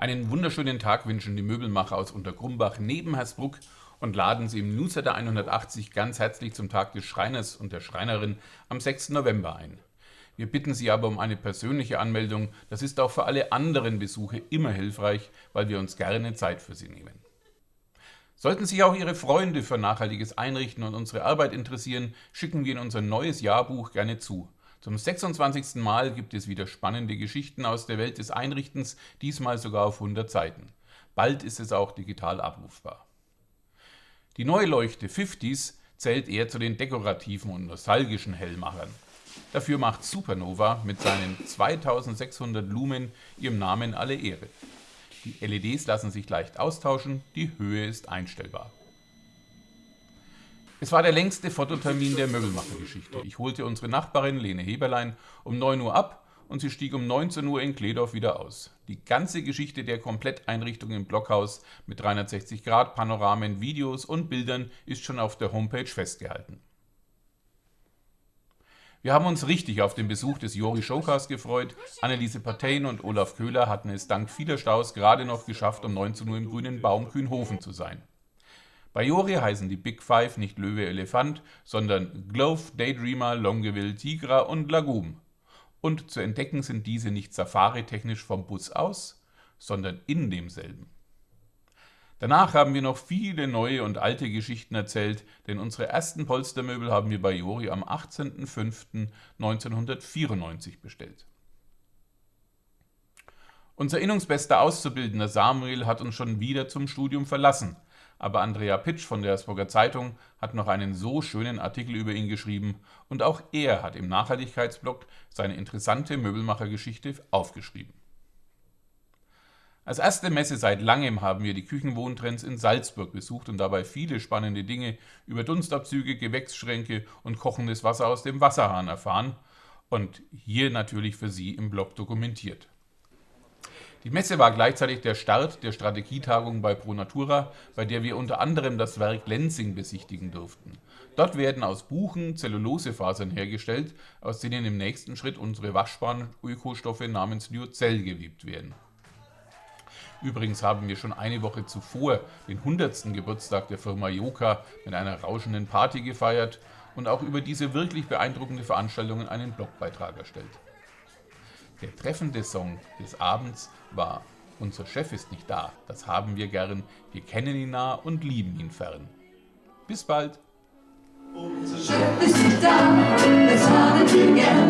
Einen wunderschönen Tag wünschen die Möbelmacher aus Untergrumbach neben Hersbruck und laden Sie im Newsletter 180 ganz herzlich zum Tag des Schreiners und der Schreinerin am 6. November ein. Wir bitten Sie aber um eine persönliche Anmeldung. Das ist auch für alle anderen Besuche immer hilfreich, weil wir uns gerne Zeit für Sie nehmen. Sollten sich auch Ihre Freunde für nachhaltiges Einrichten und unsere Arbeit interessieren, schicken wir Ihnen unser neues Jahrbuch gerne zu. Zum 26. Mal gibt es wieder spannende Geschichten aus der Welt des Einrichtens, diesmal sogar auf 100 Seiten. Bald ist es auch digital abrufbar. Die neue Leuchte 50s zählt eher zu den dekorativen und nostalgischen Hellmachern. Dafür macht Supernova mit seinen 2600 Lumen ihrem Namen alle Ehre. Die LEDs lassen sich leicht austauschen, die Höhe ist einstellbar. Es war der längste Fototermin der Möbelmachergeschichte. Ich holte unsere Nachbarin Lene Heberlein um 9 Uhr ab und sie stieg um 19 Uhr in Kledorf wieder aus. Die ganze Geschichte der Kompletteinrichtung im Blockhaus mit 360 Grad Panoramen, Videos und Bildern ist schon auf der Homepage festgehalten. Wir haben uns richtig auf den Besuch des Jori Showcast gefreut. Anneliese Partein und Olaf Köhler hatten es dank vieler Staus gerade noch geschafft, um 19 Uhr im grünen Baum Kühnhofen zu sein. Bei Jori heißen die Big Five nicht Löwe Elefant, sondern Glove, Daydreamer, Longeville, Tigra und Lagum. Und zu entdecken sind diese nicht safari-technisch vom Bus aus, sondern in demselben. Danach haben wir noch viele neue und alte Geschichten erzählt, denn unsere ersten Polstermöbel haben wir bei Jori am 18.05.1994 bestellt. Unser innungsbester Auszubildender Samuel hat uns schon wieder zum Studium verlassen – aber Andrea Pitsch von der Hamburger Zeitung hat noch einen so schönen Artikel über ihn geschrieben und auch er hat im Nachhaltigkeitsblog seine interessante Möbelmachergeschichte aufgeschrieben. Als erste Messe seit langem haben wir die Küchenwohntrends in Salzburg besucht und dabei viele spannende Dinge über Dunstabzüge, Gewächsschränke und kochendes Wasser aus dem Wasserhahn erfahren und hier natürlich für Sie im Blog dokumentiert. Die Messe war gleichzeitig der Start der Strategietagung bei ProNatura, bei der wir unter anderem das Werk Lenzing besichtigen durften. Dort werden aus Buchen Zellulosefasern hergestellt, aus denen im nächsten Schritt unsere waschbaren Ökostoffe namens Lyocell gewebt werden. Übrigens haben wir schon eine Woche zuvor den 100. Geburtstag der Firma Joka mit einer rauschenden Party gefeiert und auch über diese wirklich beeindruckende Veranstaltung einen Blogbeitrag erstellt. Der treffende Song des Abends war Unser Chef ist nicht da, das haben wir gern, wir kennen ihn nah und lieben ihn fern. Bis bald! Unser Chef ist nicht da, das haben wir gern,